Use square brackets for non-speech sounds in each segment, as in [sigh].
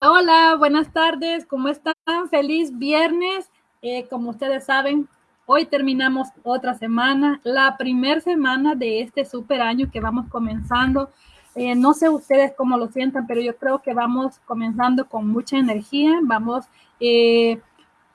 Hola, buenas tardes, ¿cómo están? Feliz viernes. Eh, como ustedes saben, hoy terminamos otra semana, la primera semana de este super año que vamos comenzando. Eh, no sé ustedes cómo lo sientan, pero yo creo que vamos comenzando con mucha energía, vamos eh,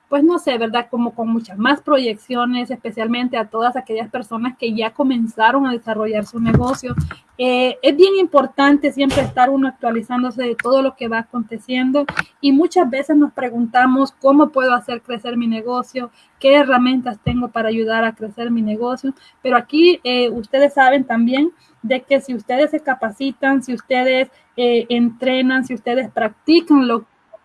pues no sé, ¿verdad? Como con muchas más proyecciones, especialmente a todas aquellas personas que ya comenzaron a desarrollar su negocio. Eh, es bien importante siempre estar uno actualizándose de todo lo que va aconteciendo y muchas veces nos preguntamos cómo puedo hacer crecer mi negocio, qué herramientas tengo para ayudar a crecer mi negocio, pero aquí eh, ustedes saben también de que si ustedes se capacitan, si ustedes eh, entrenan, si ustedes practican lo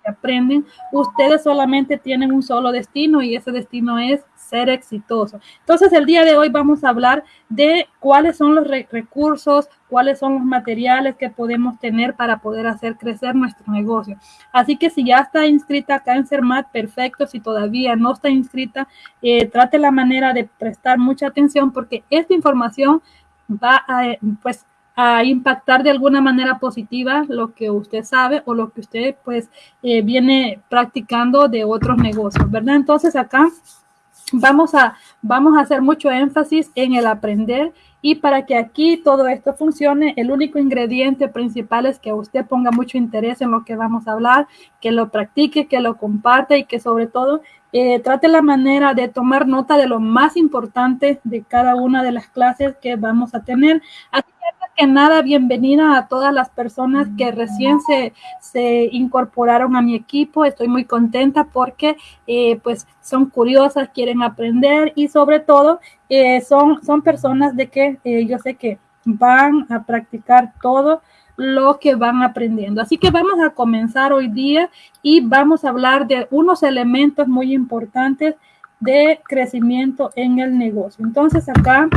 aprenden, ustedes solamente tienen un solo destino y ese destino es ser exitoso. Entonces, el día de hoy vamos a hablar de cuáles son los recursos, cuáles son los materiales que podemos tener para poder hacer crecer nuestro negocio. Así que si ya está inscrita acá en perfecto. Si todavía no está inscrita, eh, trate la manera de prestar mucha atención porque esta información va a, pues, a impactar de alguna manera positiva lo que usted sabe o lo que usted pues eh, viene practicando de otros negocios, ¿verdad? Entonces acá vamos a, vamos a hacer mucho énfasis en el aprender y para que aquí todo esto funcione, el único ingrediente principal es que usted ponga mucho interés en lo que vamos a hablar, que lo practique, que lo comparte y que sobre todo eh, trate la manera de tomar nota de lo más importante de cada una de las clases que vamos a tener. Así nada, bienvenida a todas las personas que recién se, se incorporaron a mi equipo. Estoy muy contenta porque eh, pues son curiosas, quieren aprender y sobre todo eh, son, son personas de que yo sé que van a practicar todo lo que van aprendiendo. Así que vamos a comenzar hoy día y vamos a hablar de unos elementos muy importantes de crecimiento en el negocio. Entonces acá,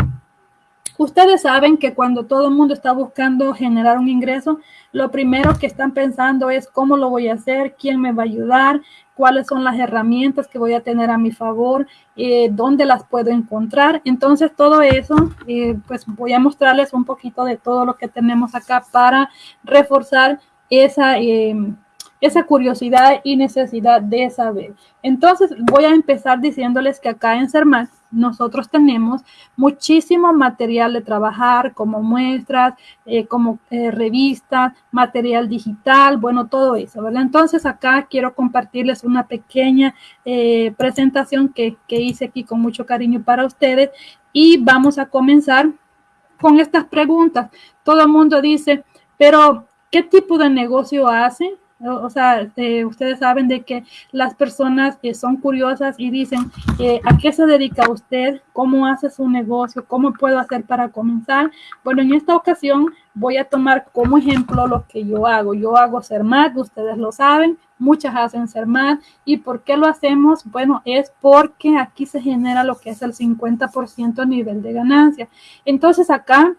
ustedes saben que cuando todo el mundo está buscando generar un ingreso, lo primero que están pensando es cómo lo voy a hacer, quién me va a ayudar, cuáles son las herramientas que voy a tener a mi favor, eh, dónde las puedo encontrar. Entonces, todo eso, eh, pues voy a mostrarles un poquito de todo lo que tenemos acá para reforzar esa, esa curiosidad y necesidad de saber. Entonces, voy a empezar diciéndoles que acá en CERMAT nosotros tenemos muchísimo material de trabajar, como muestras, eh, como eh, revistas, material digital, bueno, todo eso, ¿verdad? Entonces, acá quiero compartirles una pequeña eh, presentación que, que hice aquí con mucho cariño para ustedes y vamos a comenzar con estas preguntas. Todo el mundo dice, pero ¿qué tipo de negocio hace? O sea, eh, ustedes saben de que las personas que son curiosas y dicen, eh, ¿a qué se dedica usted? ¿Cómo hace su negocio? ¿Cómo puedo hacer para comenzar? Bueno, en esta ocasión voy a tomar como ejemplo lo que yo hago. Yo hago CERMAT, ustedes lo saben, muchas hacen CERMAT. ¿Y por qué lo hacemos? Bueno, es porque aquí se genera lo que es el 50% a nivel de ganancia. Entonces acá,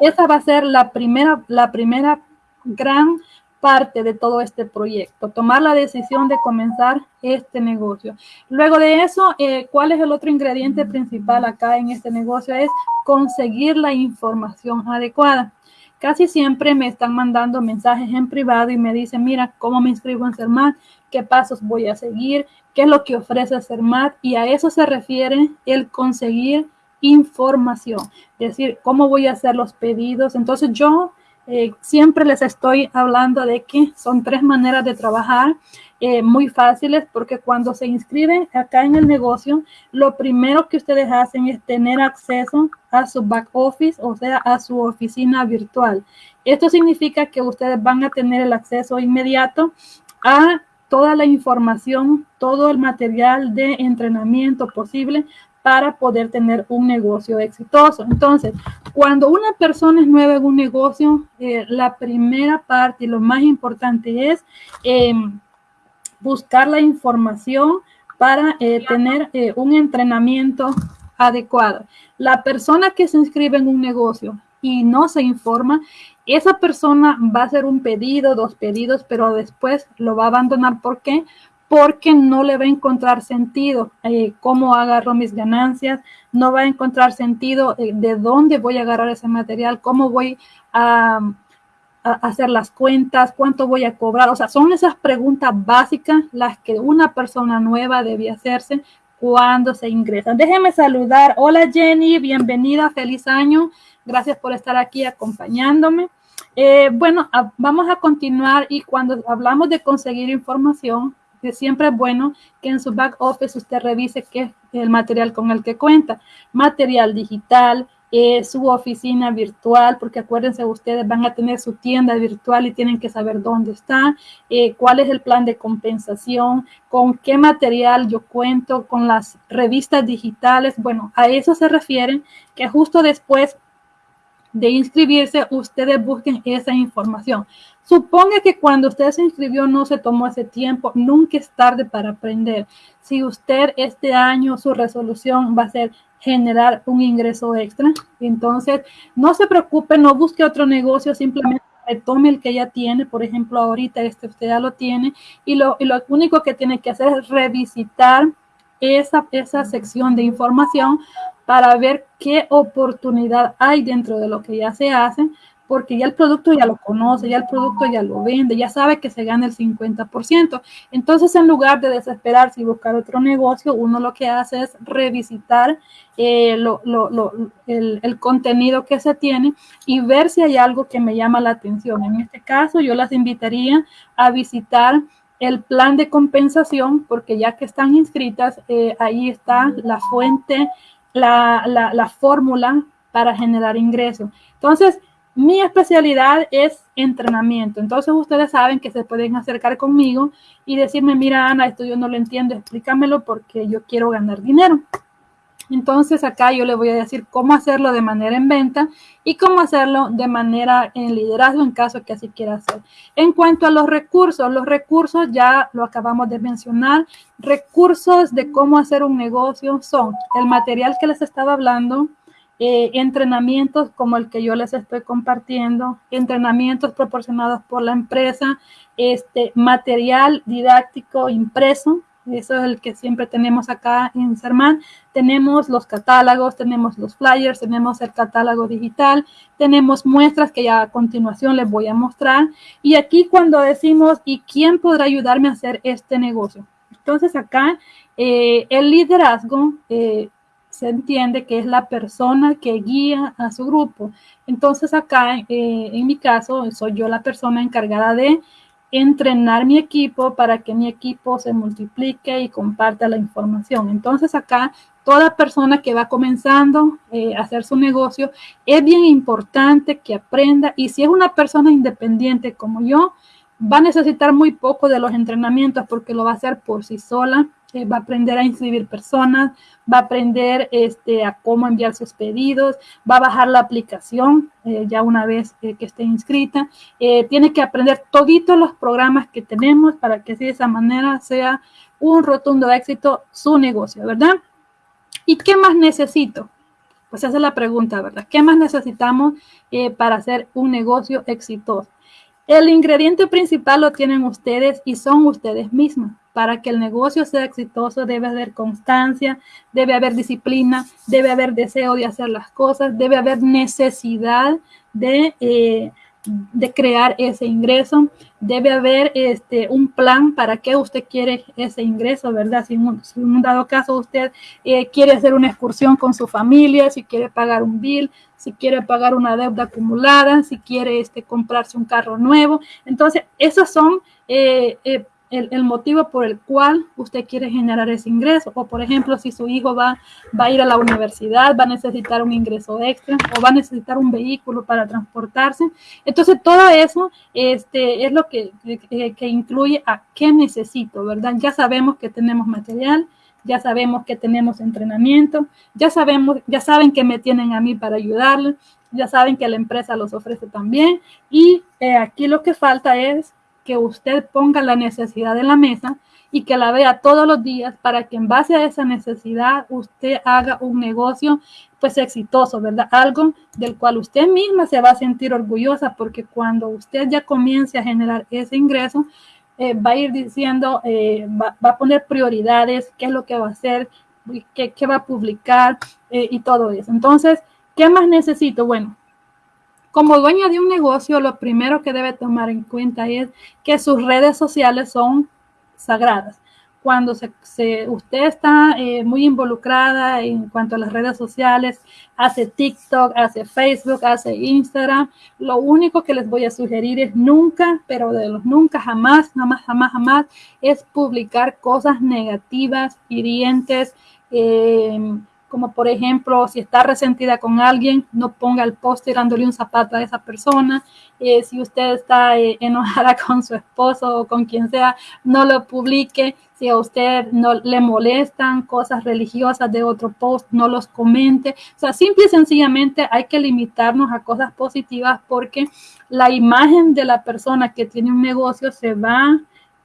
esa va a ser la primera, la primera gran parte de todo este proyecto, tomar la decisión de comenzar este negocio. Luego de eso, eh, ¿cuál es el otro ingrediente principal acá en este negocio? Es conseguir la información adecuada. Casi siempre me están mandando mensajes en privado y me dicen, mira, ¿cómo me inscribo en CERMAT? ¿Qué pasos voy a seguir? ¿Qué es lo que ofrece CERMAT? Y a eso se refiere el conseguir información, es decir, cómo voy a hacer los pedidos. Entonces yo eh, siempre les estoy hablando de que son tres maneras de trabajar eh, muy fáciles porque cuando se inscriben acá en el negocio, lo primero que ustedes hacen es tener acceso a su back office, o sea, a su oficina virtual. Esto significa que ustedes van a tener el acceso inmediato a toda la información, todo el material de entrenamiento posible para poder tener un negocio exitoso. Entonces, cuando una persona es nueva en un negocio, eh, la primera parte y lo más importante es eh, buscar la información para eh, tener un entrenamiento adecuado. La persona que se inscribe en un negocio y no se informa, esa persona va a hacer un pedido, dos pedidos, pero después lo va a abandonar. ¿Por qué? Porque no le va a encontrar sentido eh, cómo agarro mis ganancias, no va a encontrar sentido eh, de dónde voy a agarrar ese material, cómo voy a, hacer las cuentas, cuánto voy a cobrar. O sea, son esas preguntas básicas las que una persona nueva debe hacerse cuando se ingresa. Déjeme saludar. Hola Jenny, bienvenida, feliz año. Gracias por estar aquí acompañándome. Eh, bueno, vamos a continuar y cuando hablamos de conseguir información, siempre es bueno que en su back office usted revise qué es el material con el que cuenta. Material digital, eh, su oficina virtual, porque acuérdense, ustedes van a tener su tienda virtual y tienen que saber dónde está, eh, cuál es el plan de compensación, con qué material yo cuento, con las revistas digitales. Bueno, a eso se refieren que justo después de inscribirse, ustedes busquen esa información. Suponga que cuando usted se inscribió no se tomó ese tiempo, nunca es tarde para aprender. Si usted este año su resolución va a ser generar un ingreso extra, entonces no se preocupe, no busque otro negocio, simplemente retome el que ya tiene, por ejemplo, ahorita este usted ya lo tiene y lo, y lo único que tiene que hacer es revisitar esa, esa sección de información para ver qué oportunidad hay dentro de lo que ya se hace, porque ya el producto ya lo conoce, ya el producto ya lo vende, ya sabe que se gana el 50%. Entonces, en lugar de desesperarse y buscar otro negocio, uno lo que hace es revisitar eh, el, contenido que se tiene y ver si hay algo que me llama la atención. En este caso, yo las invitaría a visitar el plan de compensación, porque ya que están inscritas, eh, ahí está la fuente la, fórmula para generar ingresos. Entonces, mi especialidad es entrenamiento. Entonces, ustedes saben que se pueden acercar conmigo y decirme, mira, Ana, esto yo no lo entiendo, explícamelo porque yo quiero ganar dinero. Entonces acá yo le voy a decir cómo hacerlo de manera en venta y cómo hacerlo de manera en liderazgo en caso que así quiera hacer. En cuanto a los recursos, los recursos ya lo acabamos de mencionar. Recursos de cómo hacer un negocio son el material que les estaba hablando, eh, entrenamientos como el que yo les estoy compartiendo, entrenamientos proporcionados por la empresa, este material didáctico impreso, eso es el que siempre tenemos acá en Sermán. Tenemos los catálogos, tenemos los flyers, tenemos el catálogo digital, tenemos muestras que ya a continuación les voy a mostrar. Y aquí cuando decimos, ¿y quién podrá ayudarme a hacer este negocio? Entonces acá eh, el liderazgo eh, se entiende que es la persona que guía a su grupo. Entonces acá, eh, en mi caso, soy yo la persona encargada de entrenar mi equipo para que mi equipo se multiplique y comparta la información. Entonces acá toda persona que va comenzando eh, a hacer su negocio es bien importante que aprenda y si es una persona independiente como yo, va a necesitar muy poco de los entrenamientos porque lo va a hacer por sí sola eh, va a aprender a inscribir personas, va a aprender este, a cómo enviar sus pedidos, va a bajar la aplicación eh, ya una vez eh, que esté inscrita. tiene que aprender toditos los programas que tenemos para que de esa manera sea un rotundo éxito su negocio, ¿verdad? ¿Y qué más necesito? Pues esa es la pregunta, ¿verdad? ¿Qué más necesitamos para hacer un negocio exitoso? El ingrediente principal lo tienen ustedes y son ustedes mismos para que el negocio sea exitoso debe haber constancia, debe haber disciplina, debe haber deseo de hacer las cosas, debe haber necesidad de, eh, de crear ese ingreso, debe haber este, un plan para qué usted quiere ese ingreso, ¿verdad? Si en un, dado caso usted eh, quiere hacer una excursión con su familia, si quiere pagar un bill, si quiere pagar una deuda acumulada, si quiere este, comprarse un carro nuevo. Entonces, esos son... Eh, el, motivo por el cual usted quiere generar ese ingreso. O, por ejemplo, si su hijo va, va a ir a la universidad, va a necesitar un ingreso extra o va a necesitar un vehículo para transportarse. Entonces, todo eso este, es lo que, que, incluye a qué necesito, ¿verdad? Ya sabemos que tenemos material, ya sabemos que tenemos entrenamiento, ya sabemos, ya saben que me tienen a mí para ayudarles, ya saben que la empresa los ofrece también. Y eh, aquí lo que falta es que usted ponga la necesidad en la mesa y que la vea todos los días para que en base a esa necesidad usted haga un negocio pues exitoso, ¿verdad? Algo del cual usted misma se va a sentir orgullosa porque cuando usted ya comience a generar ese ingreso, eh, va a ir diciendo, eh, va, a poner prioridades, qué es lo que va a hacer, qué, va a publicar eh, y todo eso. Entonces, ¿qué más necesito? Bueno, como dueña de un negocio, lo primero que debe tomar en cuenta es que sus redes sociales son sagradas. Cuando se, usted está eh, muy involucrada en cuanto a las redes sociales, hace TikTok, hace Facebook, hace Instagram, lo único que les voy a sugerir es nunca, pero de los nunca, jamás, jamás, jamás, jamás, es publicar cosas negativas, hirientes, eh, como por ejemplo, si está resentida con alguien, no ponga el post tirándole un zapato a esa persona. Eh, si usted está enojada [laughs] con su esposo o con quien sea, no lo publique si a usted no le molestan cosas religiosas de otro post, no los comente. O sea, simple y sencillamente hay que limitarnos a cosas positivas porque la imagen de la persona que tiene un negocio se va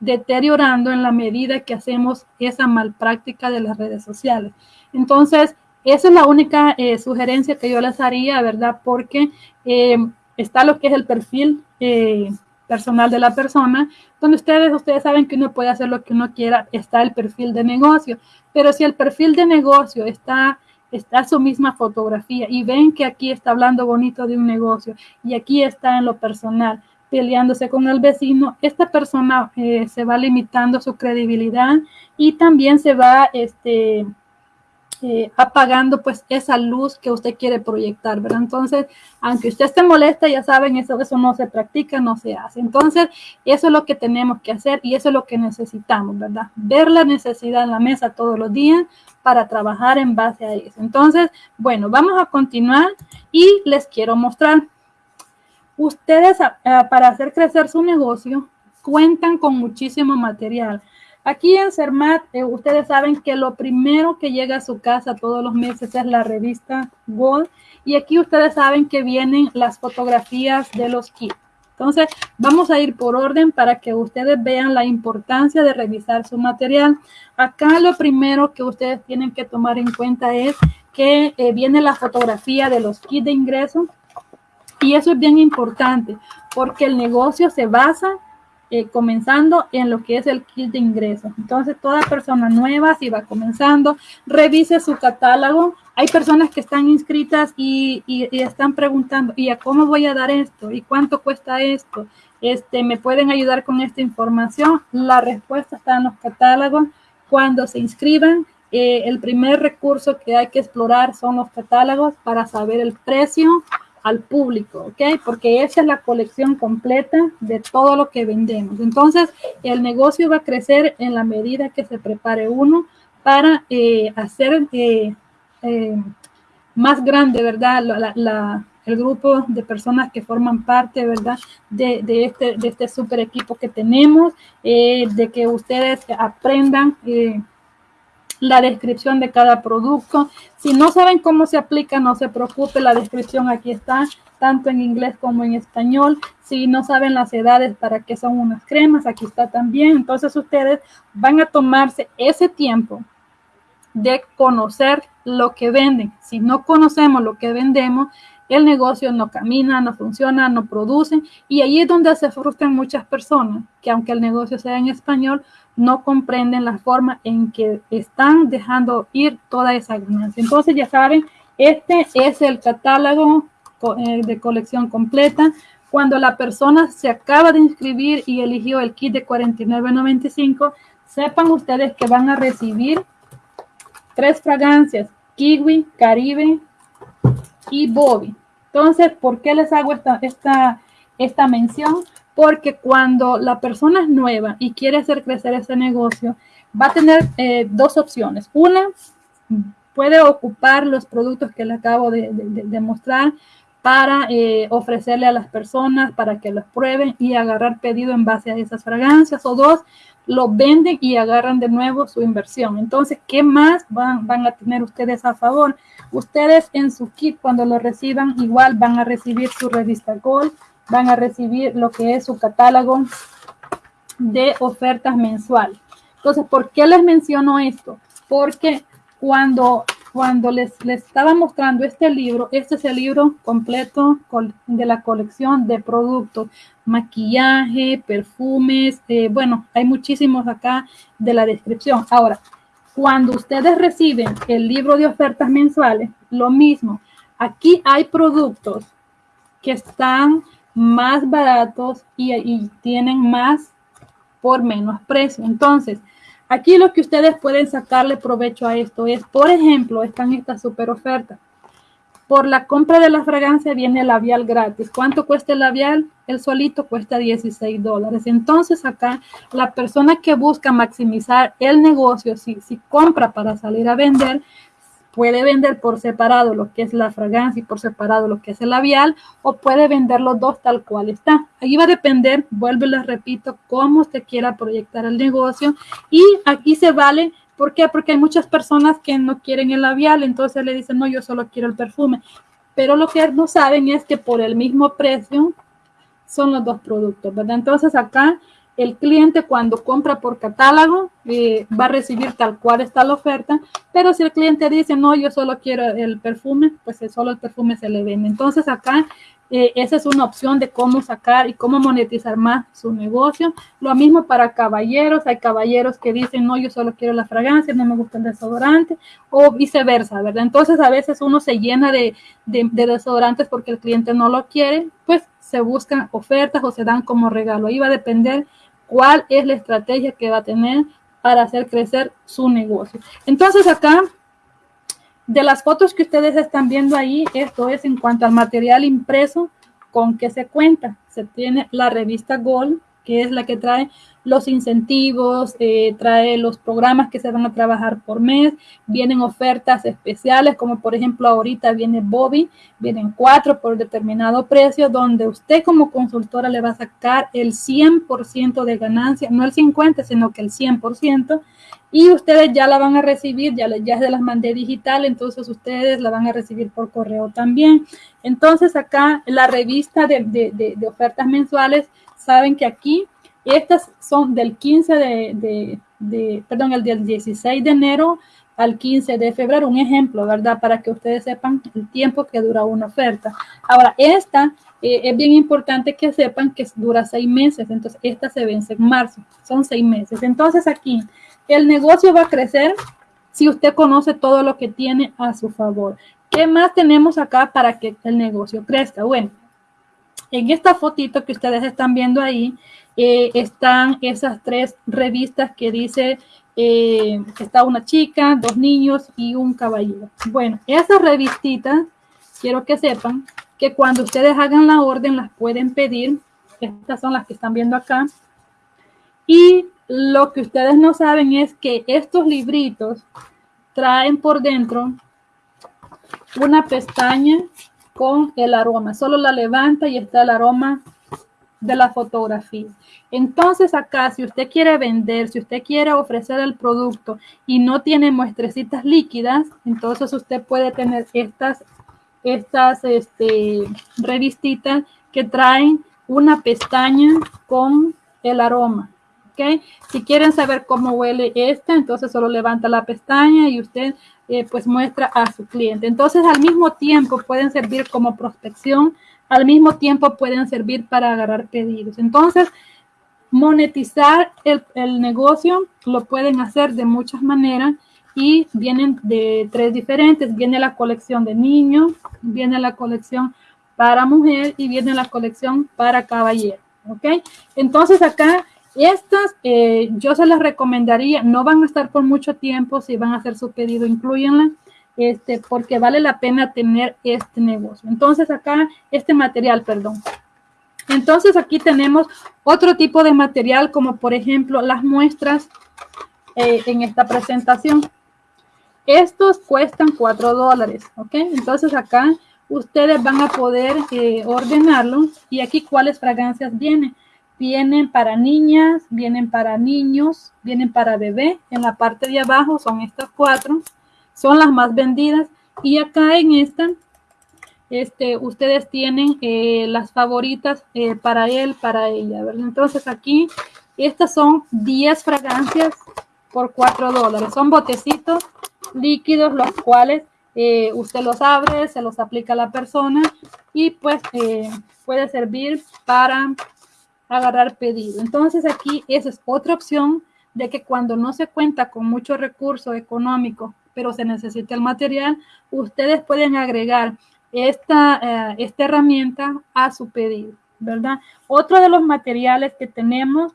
deteriorando en la medida que hacemos esa malpráctica de las redes sociales. Entonces, esa es la única eh, sugerencia que yo les haría, ¿verdad? Porque eh, está lo que es el perfil eh, personal de la persona, donde ustedes, ustedes saben que uno puede hacer lo que uno quiera, está el perfil de negocio, pero si el perfil de negocio está, está su misma fotografía y ven que aquí está hablando bonito de un negocio y aquí está en lo personal, peleándose con el vecino, esta persona eh, se va limitando su credibilidad y también se va, este, eh, apagando pues esa luz que usted quiere proyectar, ¿verdad? Entonces, aunque usted esté molesta, ya saben, eso, eso no se practica, no se hace. Entonces, eso es lo que tenemos que hacer y eso es lo que necesitamos, ¿verdad? Ver la necesidad en la mesa todos los días para trabajar en base a eso. Entonces, bueno, vamos a continuar y les quiero mostrar. Ustedes para hacer crecer su negocio cuentan con muchísimo material. Aquí en CERMAT, eh, ustedes saben que lo primero que llega a su casa todos los meses es la revista Gold. Y aquí ustedes saben que vienen las fotografías de los kits. Entonces, vamos a ir por orden para que ustedes vean la importancia de revisar su material. Acá lo primero que ustedes tienen que tomar en cuenta es que eh, viene la fotografía de los kits de ingreso. Y eso es bien importante porque el negocio se basa eh, comenzando en lo que es el kit de ingresos. Entonces, toda persona nueva, si va comenzando, revise su catálogo. Hay personas que están inscritas y, y, están preguntando, ¿y a cómo voy a dar esto? ¿Y cuánto cuesta esto? Este, ¿Me pueden ayudar con esta información? La respuesta está en los catálogos. Cuando se inscriban, eh, el primer recurso que hay que explorar son los catálogos para saber el precio, al público, ¿ok? Porque esa es la colección completa de todo lo que vendemos. Entonces, el negocio va a crecer en la medida que se prepare uno para eh, hacer eh, eh, más grande, ¿verdad? el grupo de personas que forman parte, ¿verdad? De, de, este, de este super equipo que tenemos, de que ustedes aprendan la descripción de cada producto. Si no saben cómo se aplica, no se preocupe, la descripción aquí está, tanto en inglés como en español. Si no saben las edades para qué son unas cremas, aquí está también. Entonces ustedes van a tomarse ese tiempo de conocer lo que venden. Si no conocemos lo que vendemos, el negocio no camina, no funciona, no produce. Y ahí es donde se frustran muchas personas, que aunque el negocio sea en español, no comprenden la forma en que están dejando ir toda esa ganancia. Entonces, ya saben, este es el catálogo eh, de colección completa. Cuando la persona se acaba de inscribir y eligió el kit de 49.95, sepan ustedes que van a recibir tres fragancias, Kiwi, Caribe y Bobby. Entonces, ¿por qué les hago esta, esta, esta mención? Porque cuando la persona es nueva y quiere hacer crecer ese negocio, va a tener eh, dos opciones. Una, puede ocupar los productos que le acabo de, mostrar para eh, ofrecerle a las personas para que los prueben y agarrar pedido en base a esas fragancias. O dos, lo venden y agarran de nuevo su inversión. Entonces, ¿qué más van, van a tener ustedes a favor? Ustedes en su kit, cuando lo reciban, igual van a recibir su revista Gold, van a recibir lo que es su catálogo de ofertas mensual. Entonces, ¿por qué les menciono esto? Porque cuando, cuando les, les estaba mostrando este libro, este es el libro completo de la colección de productos, maquillaje, perfumes, eh, bueno, hay muchísimos acá de la descripción. Ahora, cuando ustedes reciben el libro de ofertas mensuales, lo mismo, aquí hay productos que están más baratos y, tienen más por menos precio. Entonces, aquí lo que ustedes pueden sacarle provecho a esto es, por ejemplo, están estas super ofertas. Por la compra de la fragancia viene el labial gratis. ¿Cuánto cuesta el labial? El solito cuesta 16 dólares. Entonces acá la persona que busca maximizar el negocio, si, si compra para salir a vender, puede vender por separado lo que es la fragancia y por separado lo que es el labial o puede vender los dos tal cual está. Ahí va a depender, vuelvo y les repito, cómo usted quiera proyectar el negocio y aquí se vale ¿Por qué? Porque hay muchas personas que no quieren el labial, entonces le dicen, no, yo solo quiero el perfume. Pero lo que no saben es que por el mismo precio son los dos productos, ¿verdad? Entonces acá el cliente cuando compra por catálogo eh, va a recibir tal cual está la oferta, pero si el cliente dice, no, yo solo quiero el perfume, pues solo el perfume se le vende. Entonces acá eh, esa es una opción de cómo sacar y cómo monetizar más su negocio. Lo mismo para caballeros. Hay caballeros que dicen, no, yo solo quiero la fragancia, no me gusta el desodorante, o viceversa, ¿verdad? Entonces a veces uno se llena de, de, de desodorantes porque el cliente no lo quiere, pues se buscan ofertas o se dan como regalo. Ahí va a depender cuál es la estrategia que va a tener para hacer crecer su negocio. Entonces acá de las fotos que ustedes están viendo ahí, esto es en cuanto al material impreso con que se cuenta. Se tiene la revista Gold, que es la que trae los incentivos, eh, trae los programas que se van a trabajar por mes, vienen ofertas especiales, como por ejemplo ahorita viene Bobby, vienen cuatro por determinado precio, donde usted como consultora le va a sacar el 100% de ganancia, no el 50, sino que el 100%, y ustedes ya la van a recibir, ya, ya se las mandé digital, entonces ustedes la van a recibir por correo también. Entonces acá la revista de, de, de, ofertas mensuales, saben que aquí estas son del 15 de, de, perdón, el del 16 de enero al 15 de febrero, un ejemplo, ¿verdad? Para que ustedes sepan el tiempo que dura una oferta. Ahora, esta eh, es bien importante que sepan que dura seis meses, entonces esta se vence en marzo, son seis meses. Entonces aquí el negocio va a crecer si usted conoce todo lo que tiene a su favor. ¿Qué más tenemos acá para que el negocio crezca? Bueno, en esta fotito que ustedes están viendo ahí, eh, están esas tres revistas que dice eh, está una chica, dos niños y un caballero. Bueno, esas revistitas, quiero que sepan que cuando ustedes hagan la orden las pueden pedir. Estas son las que están viendo acá. Y lo que ustedes no saben es que estos libritos traen por dentro una pestaña con el aroma. Solo la levanta y está el aroma de la fotografía. Entonces acá, si usted quiere vender, si usted quiere ofrecer el producto y no tiene muestrecitas líquidas, entonces usted puede tener estas, estas este, revistitas que traen una pestaña con el aroma. Si quieren saber cómo huele esta, entonces solo levanta la pestaña y usted eh, pues muestra a su cliente. Entonces al mismo tiempo pueden servir como prospección, al mismo tiempo pueden servir para agarrar pedidos. Entonces, monetizar el, el negocio lo pueden hacer de muchas maneras y vienen de tres diferentes. Viene la colección de niños, viene la colección para mujer y viene la colección para caballero. ¿Ok? Entonces acá estas eh, yo se las recomendaría, no van a estar por mucho tiempo, si van a hacer su pedido, incluyenla, este, porque vale la pena tener este negocio. Entonces acá, este material, perdón. Entonces aquí tenemos otro tipo de material, como por ejemplo las muestras eh, en esta presentación. Estos cuestan 4 dólares, ¿ok? Entonces acá ustedes van a poder eh, ordenarlo y aquí cuáles fragancias vienen vienen para niñas, vienen para niños, vienen para bebé. En la parte de abajo son estas cuatro, son las más vendidas. Y acá en esta, este, ustedes tienen eh, las favoritas eh, para él, para ella. ¿verdad? Entonces aquí, estas son 10 fragancias por 4 dólares. Son botecitos líquidos, los cuales eh, usted los abre, se los aplica a la persona y pues puede servir para agarrar pedido. Entonces aquí esa es otra opción de que cuando no se cuenta con mucho recurso económico, pero se necesita el material, ustedes pueden agregar esta, eh, esta herramienta a su pedido, ¿verdad? Otro de los materiales que tenemos.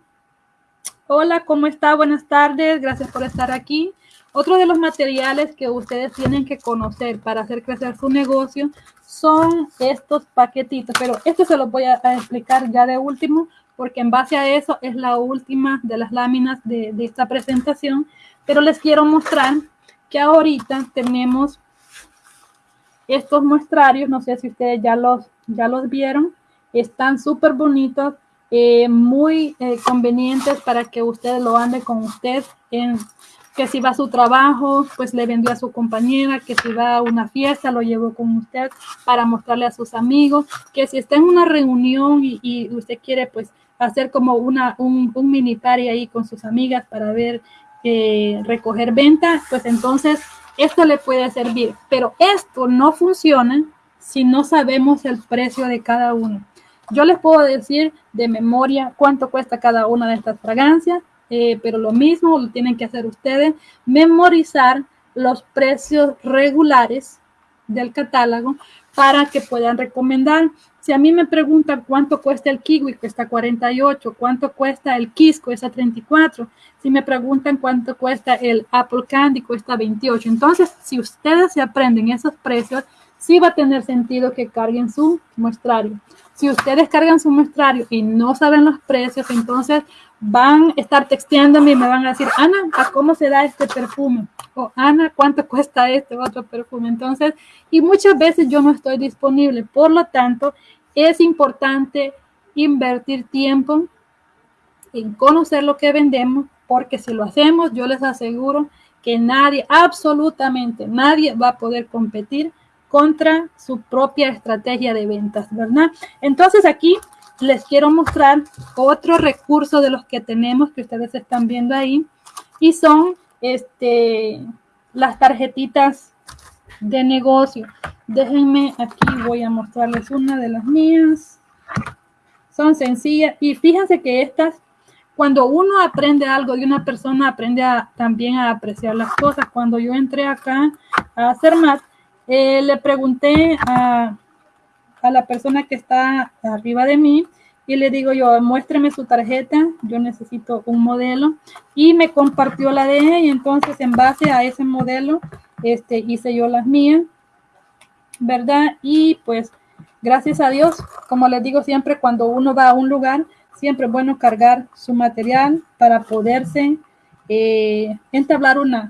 Hola, ¿cómo está? Buenas tardes, gracias por estar aquí. Otro de los materiales que ustedes tienen que conocer para hacer crecer su negocio son estos paquetitos, pero esto se los voy a, explicar ya de último, porque en base a eso es la última de las láminas de, esta presentación, pero les quiero mostrar que ahorita tenemos estos muestrarios, no sé si ustedes ya los, ya los vieron, están súper bonitos, eh, muy eh, convenientes para que ustedes lo ande con usted en que si va a su trabajo, pues le vendió a su compañera, que si va a una fiesta, lo llevó con usted para mostrarle a sus amigos, que si está en una reunión y, usted quiere pues hacer como una, un, mini party ahí con sus amigas para ver, eh, recoger ventas, pues entonces esto le puede servir, pero esto no funciona si no sabemos el precio de cada uno. Yo les puedo decir de memoria cuánto cuesta cada una de estas fragancias, eh, pero lo mismo lo tienen que hacer ustedes, memorizar los precios regulares del catálogo para que puedan recomendar. Si a mí me preguntan cuánto cuesta el kiwi, cuesta 48, cuánto cuesta el kiss, cuesta 34. Si me preguntan cuánto cuesta el apple candy, cuesta 28. Entonces, si ustedes se aprenden esos precios, sí va a tener sentido que carguen su muestrario. Si ustedes cargan su muestrario y no saben los precios, entonces van a estar texteándome y me van a decir, Ana, ¿a cómo se da este perfume? O Ana, ¿cuánto cuesta este otro perfume? Entonces, y muchas veces yo no estoy disponible. Por lo tanto, es importante invertir tiempo en conocer lo que vendemos, porque si lo hacemos, yo les aseguro que nadie, absolutamente nadie va a poder competir contra su propia estrategia de ventas, ¿verdad? Entonces aquí les quiero mostrar otro recurso de los que tenemos que ustedes están viendo ahí y son este, las tarjetitas de negocio. Déjenme aquí, voy a mostrarles una de las mías. Son sencillas y fíjense que estas, cuando uno aprende algo de una persona, aprende también a apreciar las cosas. Cuando yo entré acá a hacer más, eh, le pregunté a a la persona que está arriba de mí y le digo yo, muéstreme su tarjeta, yo necesito un modelo y me compartió la de ella y entonces en base a ese modelo este, hice yo las mías, ¿verdad? Y pues gracias a Dios, como les digo siempre, cuando uno va a un lugar, siempre es bueno cargar su material para poderse eh, entablar una,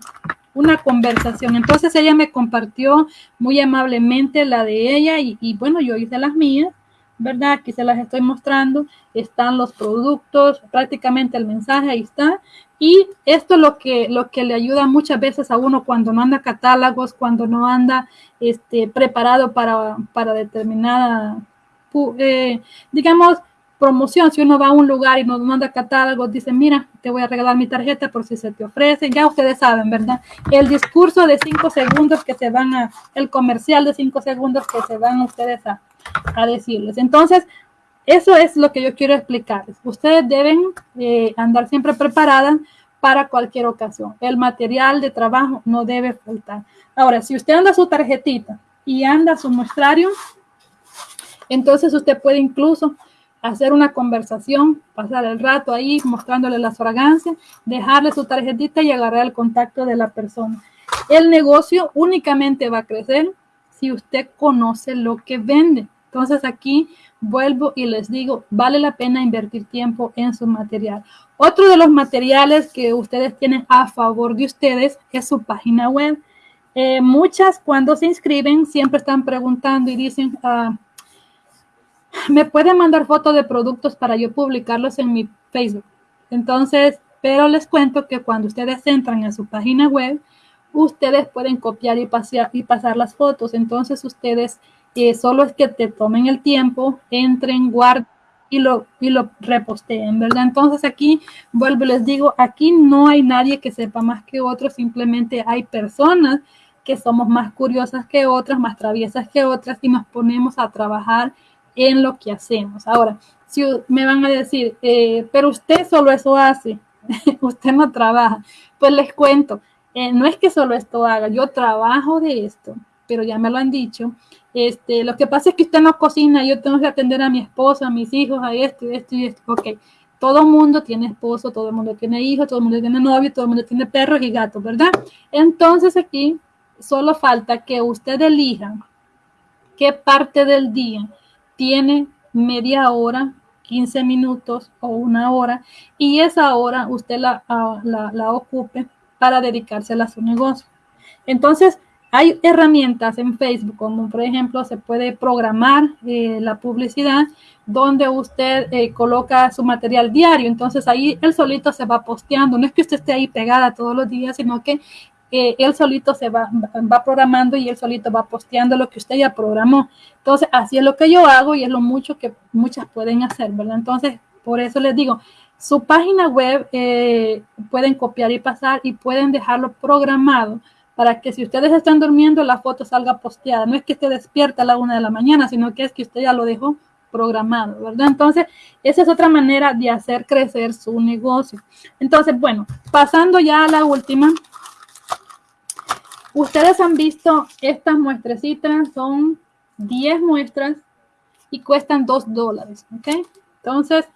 una conversación. Entonces ella me compartió muy amablemente la de ella y, bueno, yo hice las mías, ¿verdad? Aquí se las estoy mostrando. Están los productos, prácticamente el mensaje ahí está. Y esto es lo que, lo que le ayuda muchas veces a uno cuando no anda catálogos, cuando no anda este, preparado para, para determinada, eh, digamos, promoción, si uno va a un lugar y nos manda catálogos, dice, mira, te voy a regalar mi tarjeta por si se te ofrece, ya ustedes saben, ¿verdad? El discurso de cinco segundos que se van a, el comercial de cinco segundos que se van ustedes a, a decirles. Entonces, eso es lo que yo quiero explicarles. Ustedes deben eh, andar siempre preparadas para cualquier ocasión. El material de trabajo no debe faltar. Ahora, si usted anda su tarjetita y anda su muestrario, entonces usted puede incluso hacer una conversación, pasar el rato ahí mostrándole las fragancias, dejarle su tarjetita y agarrar el contacto de la persona. El negocio únicamente va a crecer si usted conoce lo que vende. Entonces aquí vuelvo y les digo, vale la pena invertir tiempo en su material. Otro de los materiales que ustedes tienen a favor de ustedes es su página web. Eh, muchas cuando se inscriben siempre están preguntando y dicen, ah, me pueden mandar fotos de productos para yo publicarlos en mi Facebook. Entonces, pero les cuento que cuando ustedes entran a su página web, ustedes pueden copiar y, pasar, y pasar las fotos. Entonces, ustedes eh, solo es que te tomen el tiempo, entren, guarden y lo, y lo reposteen, ¿verdad? Entonces aquí vuelvo les digo, aquí no hay nadie que sepa más que otros, simplemente hay personas que somos más curiosas que otras, más traviesas que otras y nos ponemos a trabajar en lo que hacemos. Ahora, si me van a decir, eh, pero usted solo eso hace, [laughs] usted no trabaja, pues les cuento, eh, no es que solo esto haga, yo trabajo de esto, pero ya me lo han dicho, este, lo que pasa es que usted no cocina, yo tengo que atender a mi esposa, a mis hijos, a esto esto y esto. Ok, todo el mundo tiene esposo, todo el mundo tiene hijos, todo el mundo tiene novio, todo el mundo tiene perros y gatos, ¿verdad? Entonces aquí solo falta que usted elija qué parte del día tiene media hora, 15 minutos o una hora y esa hora usted la, ah, la, ocupe para dedicarse a su negocio. Entonces, hay herramientas en Facebook, como por ejemplo se puede programar eh, la publicidad donde usted eh, coloca su material diario. Entonces ahí el solito se va posteando. No es que usted esté ahí pegada todos los días, sino que eh, él solito se va, va programando y él solito va posteando lo que usted ya programó. Entonces así es lo que yo hago y es lo mucho que muchas pueden hacer, ¿verdad? Entonces por eso les digo, su página web pueden copiar y pasar y pueden dejarlo programado para que si ustedes están durmiendo la foto salga posteada. No es que esté despierta a la una de la mañana, sino que es que usted ya lo dejó programado, ¿verdad? Entonces, esa es otra manera de hacer crecer su negocio. Entonces, bueno, pasando ya a la última. Ustedes han visto estas muestrecitas, son 10 muestras y cuestan 2 dólares, ¿ok? Entonces,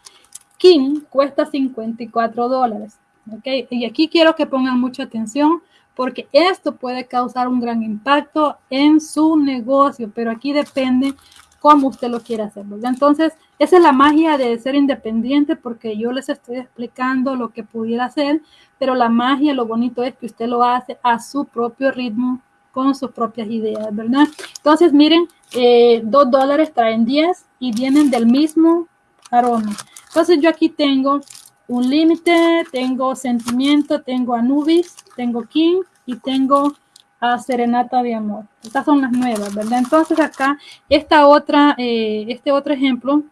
King cuesta 54 dólares, ¿ok? Y aquí quiero que pongan mucha atención porque esto puede causar un gran impacto en su negocio, pero aquí depende cómo usted lo quiere hacer. Entonces, esa es la magia de ser independiente, porque yo les estoy explicando lo que pudiera hacer, pero la magia, lo bonito es que usted lo hace a su propio ritmo, con sus propias ideas, ¿verdad? Entonces, miren, eh, dos dólares traen 10 y vienen del mismo aroma. Entonces, yo aquí tengo un límite, tengo sentimiento, tengo Anubis, tengo King y tengo a Serenata de Amor. Estas son las nuevas, ¿verdad? Entonces acá, esta otra, eh, este otro ejemplo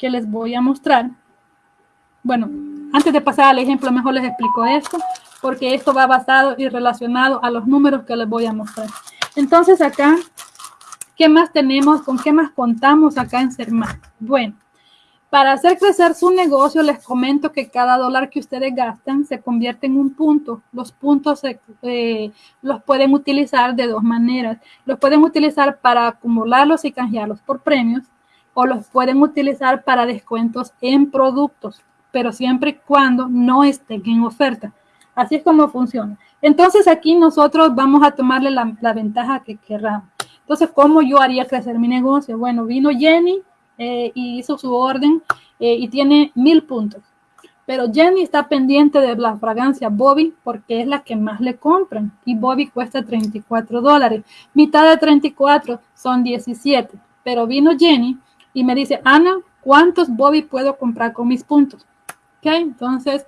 que les voy a mostrar. Bueno, antes de pasar al ejemplo, mejor les explico esto, porque esto va basado y relacionado a los números que les voy a mostrar. Entonces acá, ¿qué más tenemos? ¿Con qué más contamos acá en Sermán? Bueno, para hacer crecer su negocio, les comento que cada dólar que ustedes gastan se convierte en un punto. Los puntos eh, los pueden utilizar de dos maneras. Los pueden utilizar para acumularlos y canjearlos por premios o los pueden utilizar para descuentos en productos, pero siempre y cuando no estén en oferta. Así es como funciona. Entonces aquí nosotros vamos a tomarle la, ventaja que querramos. Entonces, ¿cómo yo haría crecer mi negocio? Bueno, vino Jenny eh, y hizo su orden eh, y tiene mil puntos. Pero Jenny está pendiente de la fragancia Bobby porque es la que más le compran y Bobby cuesta 34 dólares. Mitad de 34 son 17. Pero vino Jenny y me dice, Ana, ¿cuántos Bobby puedo comprar con mis puntos? ¿Ok? Entonces,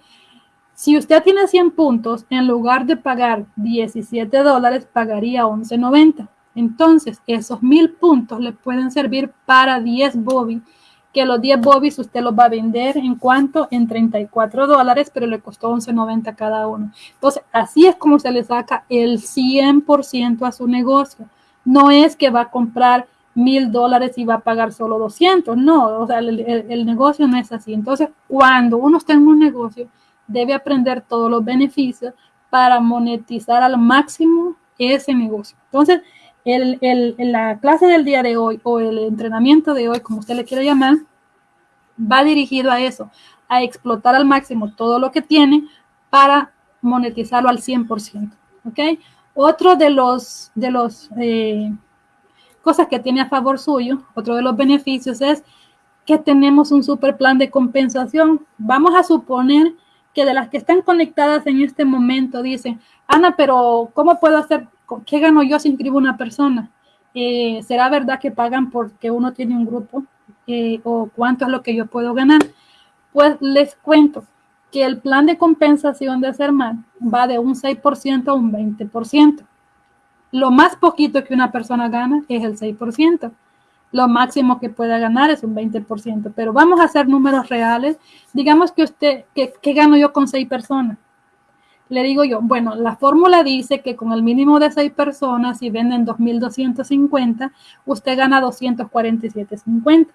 si usted tiene 100 puntos, en lugar de pagar 17 dólares, pagaría 11.90. Entonces, esos mil puntos le pueden servir para 10 bobby, que los 10 bobbies usted los va a vender en cuanto en 34 dólares, pero le costó 11.90 cada uno. Entonces, así es como se le saca el 100% a su negocio. No es que va a comprar mil dólares y va a pagar solo 200. No, o sea, el, el, negocio no es así. Entonces, cuando uno está en un negocio, debe aprender todos los beneficios para monetizar al máximo ese negocio. Entonces, el, la clase del día de hoy o el entrenamiento de hoy, como usted le quiera llamar, va dirigido a eso, a explotar al máximo todo lo que tiene para monetizarlo al 100%. ¿Ok? Otro de los, de los eh, cosas que tiene a favor suyo, otro de los beneficios es que tenemos un super plan de compensación. Vamos a suponer que de las que están conectadas en este momento dicen, Ana, pero ¿cómo puedo hacer ¿qué gano yo si inscribo una persona? Eh, ¿Será verdad que pagan porque uno tiene un grupo? Eh, ¿O cuánto es lo que yo puedo ganar? Pues les cuento que el plan de compensación de Serman va de un 6% a un 20%. Lo más poquito que una persona gana es el 6%. Lo máximo que pueda ganar es un 20%. Pero vamos a hacer números reales. Digamos que usted, ¿qué gano yo con seis personas? le digo yo, bueno, la fórmula dice que con el mínimo de seis personas, si venden 2.250, usted gana 247.50.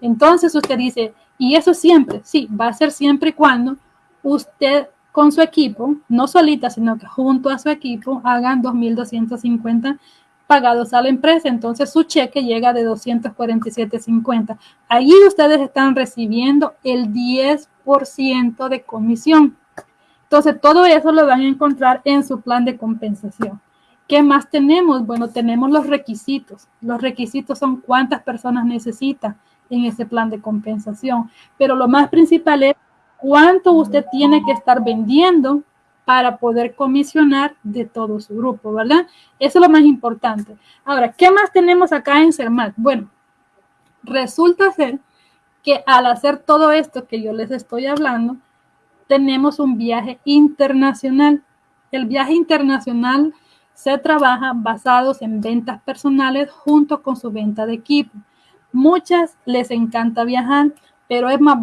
Entonces usted dice, y eso siempre, sí, va a ser siempre y cuando usted con su equipo, no solita, sino que junto a su equipo, hagan 2.250 pagados a la empresa, entonces su cheque llega de 247.50. Allí ustedes están recibiendo el 10% de comisión. Entonces, todo eso lo van a encontrar en su plan de compensación. ¿Qué más tenemos? Bueno, tenemos los requisitos. Los requisitos son cuántas personas necesita en ese plan de compensación. Pero lo más principal es cuánto usted tiene que estar vendiendo para poder comisionar de todo su grupo, ¿verdad? Eso es lo más importante. Ahora, ¿qué más tenemos acá en CERMAT? Bueno, resulta ser que al hacer todo esto que yo les estoy hablando, tenemos un viaje internacional. El viaje internacional se trabaja basados en ventas personales junto con su venta de equipo. Muchas les encanta viajar, pero es más,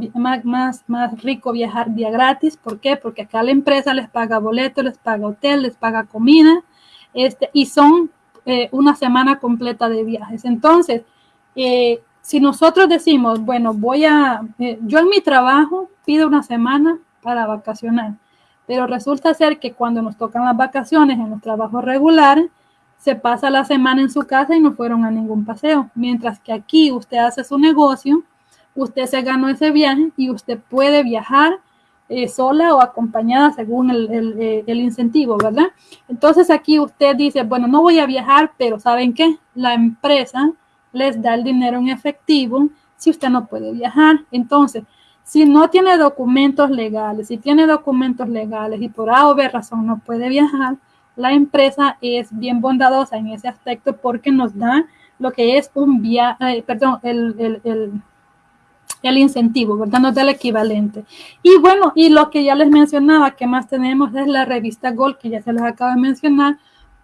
más, más, rico viajar día gratis. ¿Por qué? Porque acá la empresa les paga boleto, les paga hotel, les paga comida, este, y son eh, una semana completa de viajes. Entonces, eh, si nosotros decimos, bueno, voy a, eh, yo en mi trabajo pido una semana para vacacionar, pero resulta ser que cuando nos tocan las vacaciones en los trabajos regulares, se pasa la semana en su casa y no fueron a ningún paseo, mientras que aquí usted hace su negocio, usted se ganó ese viaje y usted puede viajar eh, sola o acompañada según eh, el, incentivo, ¿verdad? Entonces aquí usted dice, bueno, no voy a viajar, pero ¿saben qué? La empresa les da el dinero en efectivo si usted no puede viajar. Entonces, si no tiene documentos legales, si tiene documentos legales y por A o B razón no puede viajar, la empresa es bien bondadosa en ese aspecto porque nos da lo que es un viaje, eh, perdón, el, el el incentivo, ¿verdad? El equivalente. Y bueno, y lo que ya les mencionaba, que más tenemos es la revista Gold, que ya se les acaba de mencionar,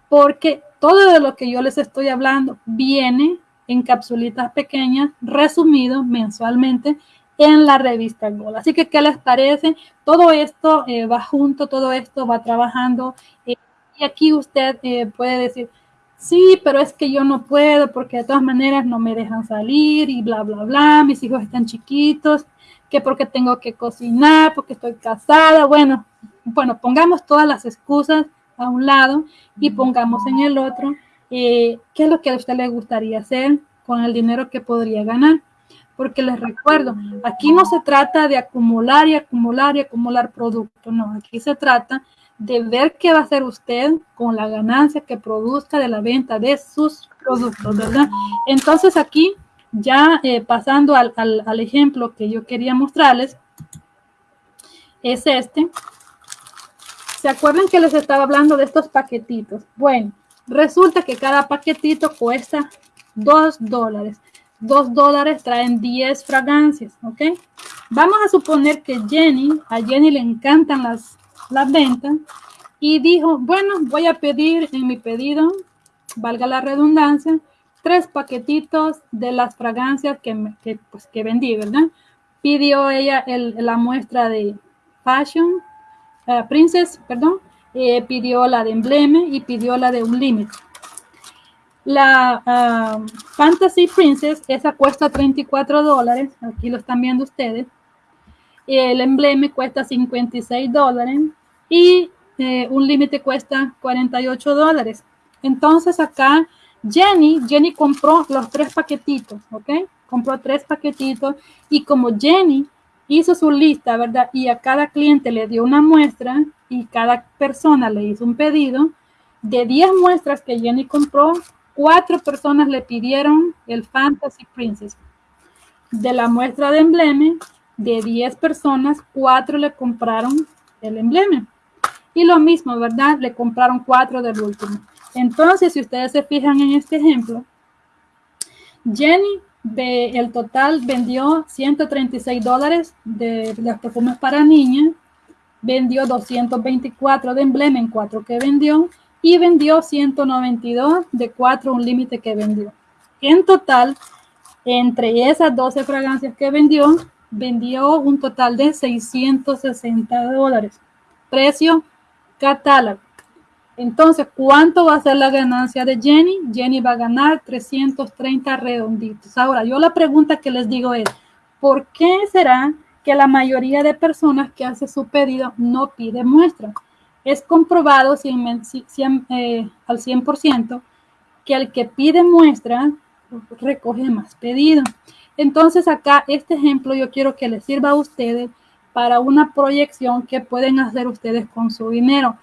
porque todo de lo que yo les estoy hablando viene en capsulitas pequeñas, resumido mensualmente en la revista Gold. Así que, ¿qué les parece? Todo esto eh, va junto, todo esto va trabajando. Eh, y aquí usted eh, puede decir, sí, pero es que yo no puedo porque de todas maneras no me dejan salir y bla, bla, bla, mis hijos están chiquitos, que porque tengo que cocinar, porque estoy casada, bueno, bueno, pongamos todas las excusas a un lado y pongamos en el otro eh, qué es lo que a usted le gustaría hacer con el dinero que podría ganar. Porque les recuerdo, aquí no se trata de acumular y acumular y acumular producto, no, aquí se trata de ver qué va a hacer usted con la ganancia que produzca de la venta de sus productos, ¿verdad? Entonces aquí, ya eh, pasando al, al, ejemplo que yo quería mostrarles, es este. ¿Se acuerdan que les estaba hablando de estos paquetitos? Bueno, resulta que cada paquetito cuesta 2 dólares. 2 dólares traen 10 fragancias, ¿ok? Vamos a suponer que Jenny, a Jenny le encantan las las ventas y dijo, bueno, voy a pedir en mi pedido, valga la redundancia, tres paquetitos de las fragancias que, que, pues, que vendí, ¿verdad? Pidió ella el, la muestra de Fashion, uh, Princess, perdón, eh, pidió la de Embleme y pidió la de un límite. La uh, Fantasy Princess, esa cuesta 34 dólares, aquí lo están viendo ustedes. El embleme cuesta 56 dólares y eh, un límite cuesta 48 dólares. Entonces acá Jenny, Jenny compró los tres paquetitos, ¿ok? Compró tres paquetitos y como Jenny hizo su lista, ¿verdad? Y a cada cliente le dio una muestra y cada persona le hizo un pedido, de 10 muestras que Jenny compró, cuatro personas le pidieron el Fantasy Princess. De la muestra de embleme, de 10 personas, cuatro le compraron el embleme. Y lo mismo, ¿verdad? Le compraron cuatro del último. Entonces, si ustedes se fijan en este ejemplo, Jenny, de, el total vendió 136 dólares de los perfumes para niña, vendió 224 de emblema en cuatro que vendió y vendió 192 de cuatro, un límite que vendió. En total, entre esas 12 fragancias que vendió, vendió un total de 660 dólares. Precio catálogo. Entonces, ¿cuánto va a ser la ganancia de Jenny? Jenny va a ganar 330 redonditos. Ahora, yo la pregunta que les digo es, ¿por qué será que la mayoría de personas que hace su pedido no pide muestra? Es comprobado 100, eh, al 100% que el que pide muestra recoge más pedido. Entonces acá este ejemplo yo quiero que les sirva a ustedes para una proyección que pueden hacer ustedes con su dinero.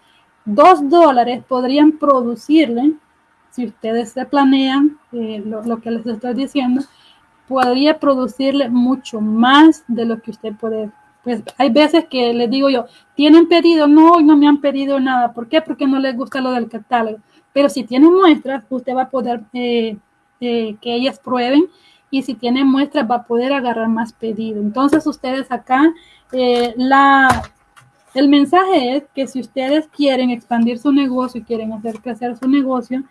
Dos dólares podrían producirle, si ustedes se planean eh, lo, que les estoy diciendo, podría producirle mucho más de lo que usted puede. Pues hay veces que les digo yo, ¿tienen pedido? No, no me han pedido nada. ¿Por qué? Porque no les gusta lo del catálogo. Pero si tienen muestras, usted va a poder eh, eh, que ellas prueben y si tienen muestras va a poder agarrar más pedido. Entonces ustedes acá, eh, la, el mensaje es que si ustedes quieren expandir su negocio y quieren hacer crecer su negocio,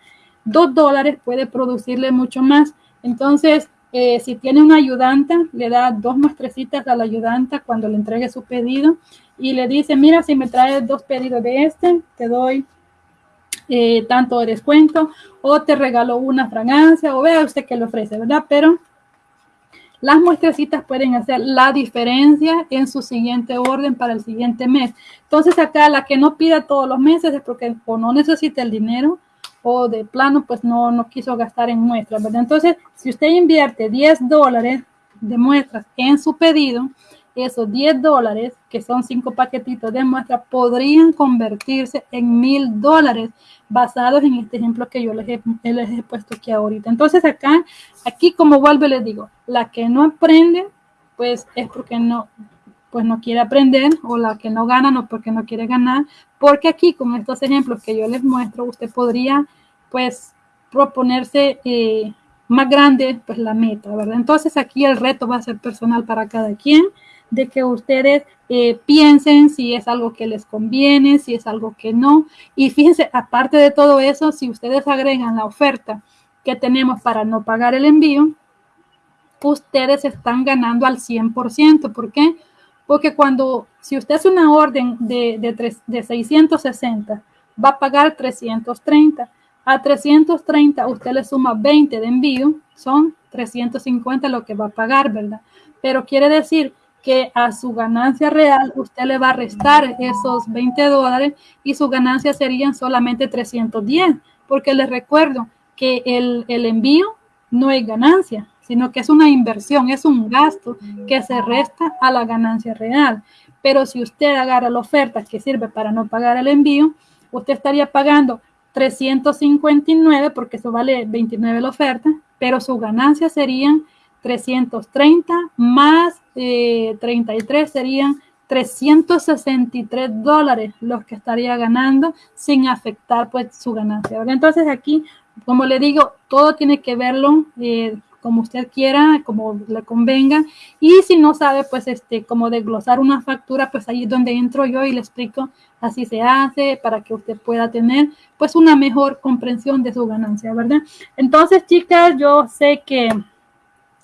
dos dólares puede producirle mucho más. Entonces, eh, si tiene una ayudanta, le da dos muestrecitas a la ayudanta cuando le entregue su pedido y le dice, mira, si me traes dos pedidos de este, te doy eh, tanto de descuento o te regalo una fragancia o vea usted que le ofrece, ¿verdad? Pero las muestrecitas pueden hacer la diferencia en su siguiente orden para el siguiente mes. Entonces acá la que no pida todos los meses es porque o no necesita el dinero o de plano pues no, no quiso gastar en muestras, ¿verdad? Entonces si usted invierte 10 dólares de muestras en su pedido, esos 10 dólares, que son cinco paquetitos de muestra, podrían convertirse en mil dólares basados en este ejemplo que yo les he, les he puesto aquí ahorita. Entonces acá, aquí como vuelvo les digo, la que no aprende, pues es porque no, pues no quiere aprender, o la que no gana, no porque no quiere ganar, porque aquí con estos ejemplos que yo les muestro, usted podría, pues, proponerse eh, más grande, pues, la meta, ¿verdad? Entonces aquí el reto va a ser personal para cada quien de que ustedes eh, piensen si es algo que les conviene, si es algo que no. Y fíjense, aparte de todo eso, si ustedes agregan la oferta que tenemos para no pagar el envío, ustedes están ganando al 100%. ¿Por qué? Porque cuando, si usted hace una orden de, de, de 660, va a pagar 330. A 330 usted le suma 20 de envío, son 350 lo que va a pagar, ¿verdad? Pero quiere decir que a su ganancia real usted le va a restar esos 20 dólares y su ganancia serían solamente 310, porque les recuerdo que el, el envío no es ganancia, sino que es una inversión, es un gasto que se resta a la ganancia real. Pero si usted agarra la oferta que sirve para no pagar el envío, usted estaría pagando 359 porque eso vale 29 la oferta, pero su ganancia serían 330 más 33 eh, serían 363 dólares los que estaría ganando sin afectar pues su ganancia. Entonces aquí, como le digo, todo tiene que verlo eh, como usted quiera, como le convenga. Y si no sabe, pues, este, como desglosar una factura, pues ahí es donde entro yo y le explico así se hace para que usted pueda tener, pues, una mejor comprensión de su ganancia, ¿verdad? Entonces, chicas, yo sé que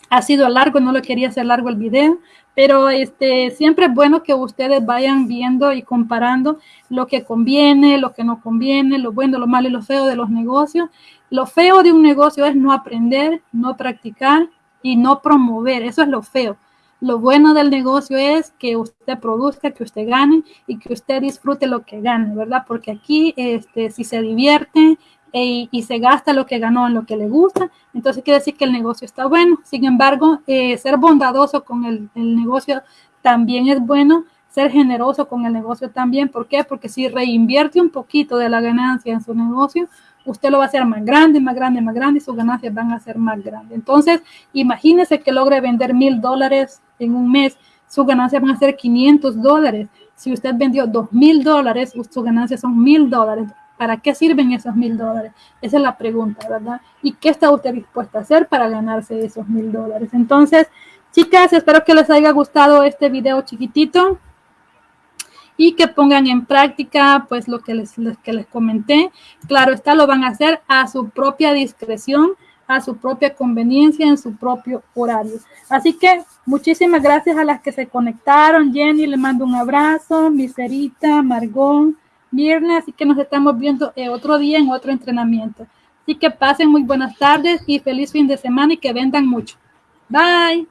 ha sido largo, no lo quería hacer largo el video, pero este, siempre es bueno que ustedes vayan viendo y comparando lo que conviene, lo que no conviene, lo bueno, lo malo y lo feo de los negocios. Lo feo de un negocio es no aprender, no practicar y no promover, eso es lo feo. Lo bueno del negocio es que usted produzca, que usted gane y que usted disfrute lo que gane, ¿verdad? Porque aquí, este, si se divierte, e, y se gasta lo que ganó en lo que le gusta, entonces quiere decir que el negocio está bueno. Sin embargo, eh, ser bondadoso con el, el, negocio también es bueno, ser generoso con el negocio también. ¿Por qué? Porque si reinvierte un poquito de la ganancia en su negocio, usted lo va a hacer más grande, más grande, más grande y sus ganancias van a ser más grandes. Entonces, imagínese que logre vender mil dólares en un mes, sus ganancias van a ser 500 dólares. Si usted vendió dos mil dólares, sus ganancias son mil dólares. ¿Para qué sirven esos mil dólares? Esa es la pregunta, ¿verdad? ¿Y qué está usted dispuesta a hacer para ganarse esos mil dólares? Entonces, chicas, espero que les haya gustado este video chiquitito y que pongan en práctica pues lo que les, que les comenté. Claro está, lo van a hacer a su propia discreción, a su propia conveniencia, en su propio horario. Así que muchísimas gracias a las que se conectaron. Jenny, le mando un abrazo. Miserita, Margón, viernes, así que nos estamos viendo eh, otro día en otro entrenamiento. Así que pasen muy buenas tardes y feliz fin de semana y que vendan mucho. Bye.